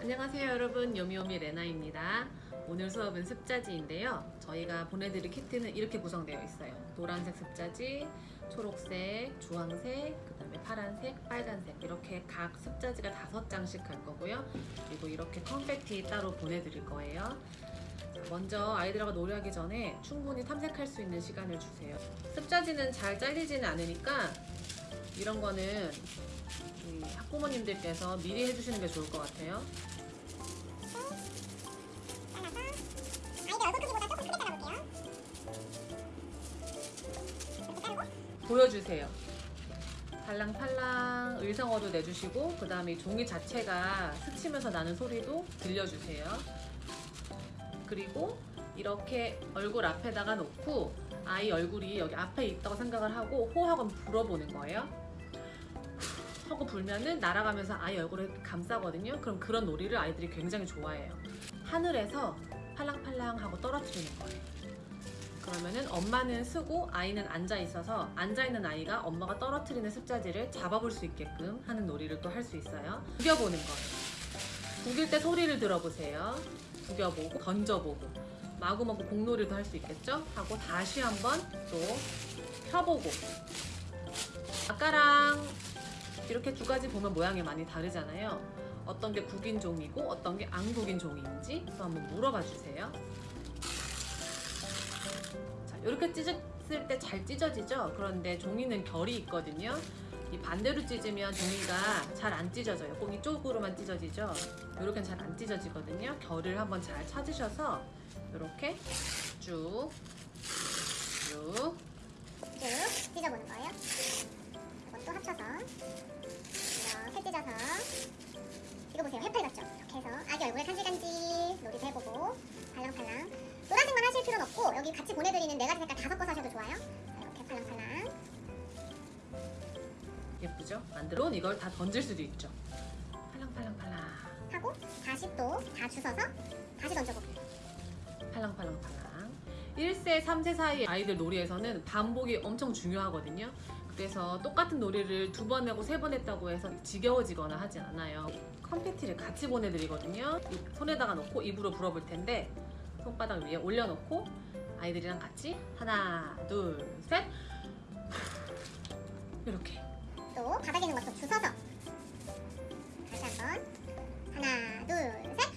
안녕하세요 여러분. 요미요미 레나입니다. 오늘 수업은 습자지인데요. 저희가 보내드릴 키트는 이렇게 구성되어 있어요. 노란색 습자지, 초록색, 주황색, 그 다음에 파란색, 빨간색. 이렇게 각 습자지가 다섯 장씩 갈 거고요. 그리고 이렇게 컴팩티 따로 보내드릴 거예요. 먼저 아이들과 노래하기 전에 충분히 탐색할 수 있는 시간을 주세요. 습자지는 잘 잘리지는 않으니까 이런 거는 학부모님들께서 미리 해주시는 게 좋을 것 같아요 보여주세요. 팔랑팔랑 의성어도 내주시고 그 다음에 종이 자체가 스치면서 나는 소리도 들려주세요. 그리고 이렇게 얼굴 앞에다가 놓고 아이 얼굴이 여기 앞에 있다고 생각을 하고 호하고 불어보는 거예요. 후 하고 불면은 날아가면서 아이 얼굴을 감싸거든요. 그럼 그런 놀이를 아이들이 굉장히 좋아해요. 하늘에서 팔랑팔랑 하고 떨어뜨리는 거예요. 그러면은 엄마는 쓰고 아이는 앉아 있어서 앉아 있는 아이가 엄마가 떨어뜨리는 습자지를 잡아볼 수 있게끔 하는 놀이를 또 할 수 있어요. 구겨보는 거예요. 구길 때 소리를 들어보세요. 구겨보고 던져보고 마구마구 공놀이도 할 수 있겠죠? 하고 다시 한번 또 펴보고 아까랑 이렇게 두 가지 보면 모양이 많이 다르잖아요. 어떤 게 구긴 종이고 어떤 게안 구긴 종이인지 또 한번 물어봐 주세요. 자, 이렇게 찢었을 때 잘 찢어지죠? 그런데 종이는 결이 있거든요. 이 반대로 찢으면 종이가 잘 안 찢어져요. 꼭 이쪽으로만 찢어지죠? 이렇게는 잘안 찢어지거든요. 결을 한번 잘 찾으셔서 이렇게 쭉, 쭉 쭉 찢어보는 거예요. 없고 여기 같이 보내드리는 네 가지 색깔 다 섞어서 하셔도 좋아요. 자, 이렇게 팔랑팔랑 예쁘죠? 만들어 이걸 다 던질 수도 있죠. 팔랑팔랑팔랑. 하고 다시 또 다 주워서 다시 던져보고 팔랑팔랑팔랑 1세, 3세 사이 아이들 놀이에서는 반복이 엄청 중요하거든요 그래서 똑같은 놀이를 두 번 하고 세 번 했다고 해서 지겨워지거나 하진 않아요 컴패티를 같이 보내드리거든요 이 손에다가 놓고 입으로 불어볼 텐데 손바닥 위에 올려놓고 아이들이랑 같이? 하나 둘 셋. 이렇게. 또 바닥에 있는 것도 주워서. 다시 한번. 하나 둘 셋.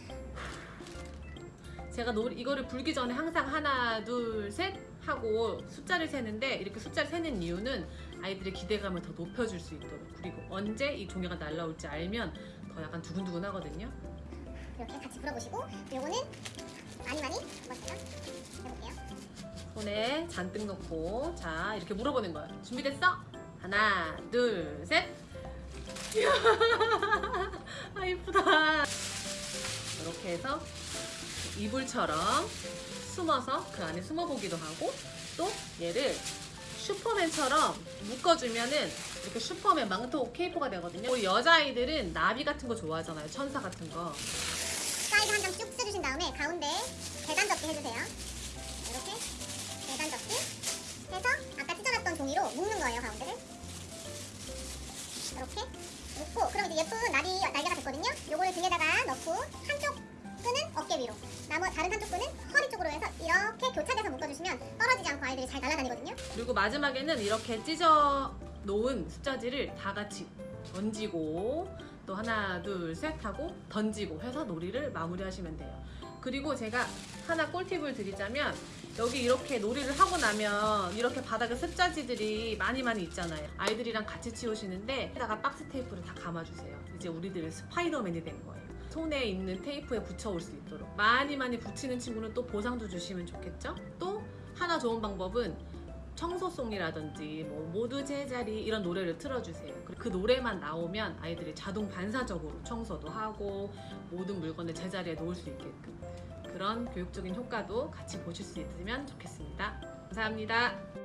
제가 놀 이거를 불기 전에 항상 하나 둘 셋 하고 숫자를 세는데 이렇게 숫자를 세는 이유는 아이들의 기대감을 더 높여줄 수 있도록 그리고 언제 이 종이가 날라올지 알면 더 약간 두근두근 하거든요. 이렇게 같이 불어보시고 요거는 많이 많이 해볼게요 손에 잔뜩 넣고 자 이렇게 물어보는 거예요 준비됐어? 하나 둘셋. 아 이쁘다. 이렇게 해서 이불처럼 숨어서 그 안에 숨어보기도 하고 또 얘를 슈퍼맨처럼 묶어주면은 이렇게 슈퍼맨 망토 케이프가 되거든요. 우리 여자아이들은 나비 같은 거 좋아하잖아요. 천사 같은 거. 사이드 한 장쭉 뜯으신 다음에 가운데 계단 접기 해주세요. 이렇게 계단 접기 해서 아까 찢어놨던 종이로 묶는 거예요 가운데를. 이렇게 묶고 그럼 이제 예쁜 날이 날개가 됐거든요. 요거를 등에다가 넣고 한쪽 끈은 어깨 위로, 나머지 다른 한쪽 끈은 허리 쪽으로 해서 이렇게 교차돼서 묶어주시면 떨어지지 않고 아이들이 잘 날아다니거든요. 그리고 마지막에는 이렇게 찢어 놓은 습자지를 다 같이 던지고 또 하나 둘 셋 하고 던지고 해서 놀이를 마무리하시면 돼요. 그리고 제가 하나 꿀팁을 드리자면 여기 이렇게 놀이를 하고 나면 이렇게 바닥에 습자지들이 많이 많이 있잖아요. 아이들이랑 같이 치우시는데 에다가 박스 테이프를 다 감아주세요. 이제 우리들은 스파이더맨이 된 거예요. 손에 있는 테이프에 붙여올 수 있도록 많이 많이 붙이는 친구는 또 보상도 주시면 좋겠죠? 또 하나 좋은 방법은 청소송이라든지 뭐 모두 제자리 이런 노래를 틀어주세요. 그 노래만 나오면 아이들이 자동 반사적으로 청소도 하고 모든 물건을 제자리에 놓을 수 있게끔 그런 교육적인 효과도 같이 보실 수 있으면 좋겠습니다. 감사합니다.